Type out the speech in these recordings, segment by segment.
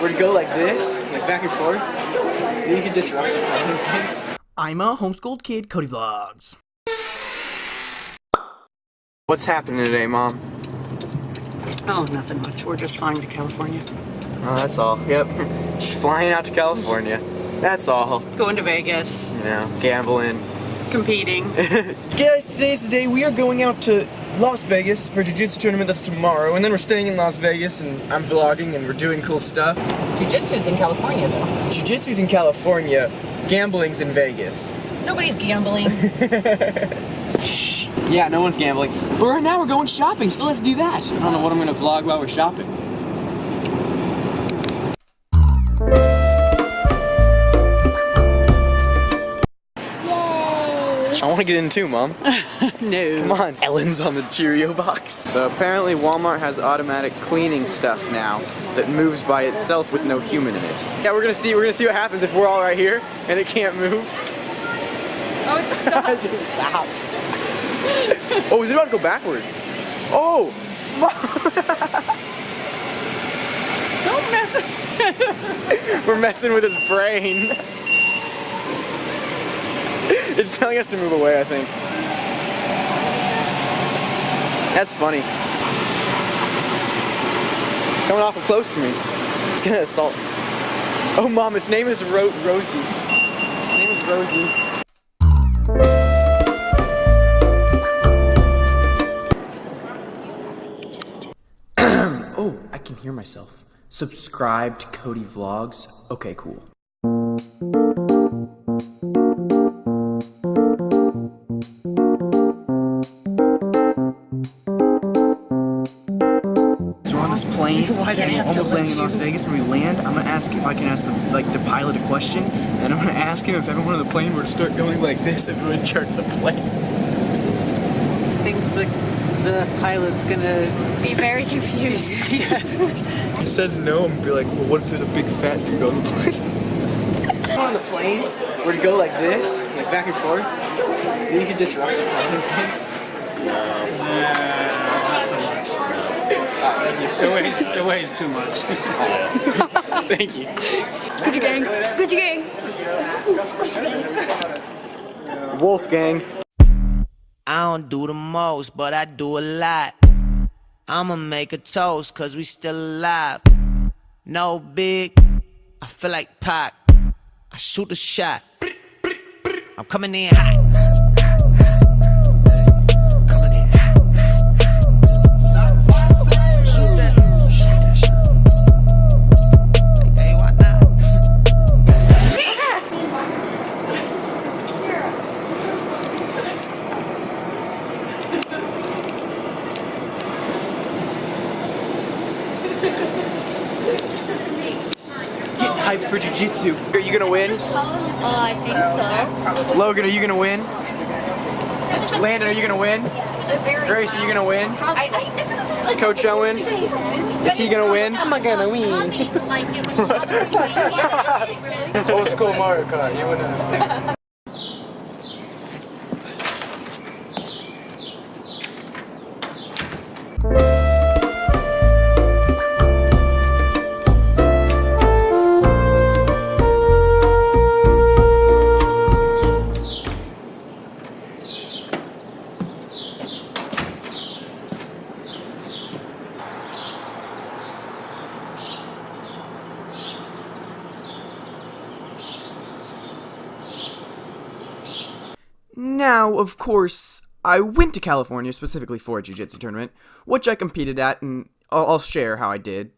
were to go like this, like back and forth, then you could disrupt the. I'm a homeschooled kid, Cody Vlogs. What's happening today, Mom? Oh, nothing much. We're just flying to California. Oh, that's all. Yep. Just flying out to California. That's all. Going to Vegas, You know, gambling. competing. Guys, today's the day we are going out to Las Vegas for Jiu-Jitsu tournament that's tomorrow, and then we're staying in Las Vegas, and I'm vlogging, and we're doing cool stuff. Jiu-Jitsu's in California, though. Jiu-Jitsu's in California, gambling's in Vegas. Nobody's gambling. Shh. Yeah, no one's gambling. But right now we're going shopping, so let's do that. I don't know what I'm gonna vlog while we're shopping. I want to get in too, Mom. no. Come on, Ellen's on the Cheerio box. So apparently Walmart has automatic cleaning stuff now that moves by itself with no human in it. Yeah, we're gonna see. We're gonna see what happens if we're all right here and it can't move. Oh, it just stops. It just stops. oh, is it about to go backwards? Oh! Don't mess We're messing with his brain. it's telling us to move away, I think. That's funny. Coming awful close to me. It's gonna assault. Oh, mom, its name is Ro Rosie. Its name is Rosie. oh, I can hear myself. Subscribe to Cody Vlogs. Okay, cool. Plane, Why do I and we're have to almost let landing in Las? Vegas. When we land, I'm gonna ask if I can ask the like the pilot a question, and I'm gonna ask him if everyone on the plane were to start going like this, everyone would chart the plane. I think the, the pilot's gonna be very confused. yes. He says no, I'm gonna be like, well, what if there's a big fat dude on the plane? on the plane, were to go like this, like back and forth, then you could disrupt the plane. Not so much. It weighs, it weighs too much. Thank you. Gucci gang. Gucci gang. Wolfgang. I don't do the most, but I do a lot. I'ma make a toast, cause we still alive. No big, I feel like Pac. I shoot a shot. I'm coming in hot. Get hyped for jiu-jitsu. Are you gonna win? Oh, I think so. Logan, are you gonna win? Landon, are you gonna win? Grace, are you gonna win? I, I, this isn't like Coach Owen, is he gonna win? I'm I gonna win? Old school Mario Kart, you wouldn't understand. Now, of course, I went to California specifically for a jiu-jitsu tournament, which I competed at, and I'll, I'll share how I did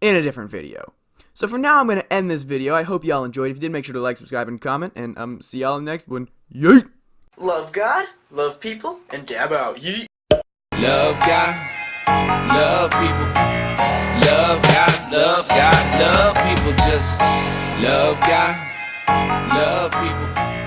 in a different video. So for now, I'm going to end this video. I hope y'all enjoyed. If you did, make sure to like, subscribe, and comment, and um, see y'all in the next one. Yeet! Love God, love people, and dab out. Yeet! Love God, love people. Love God, love God, love people. Just love God, love people.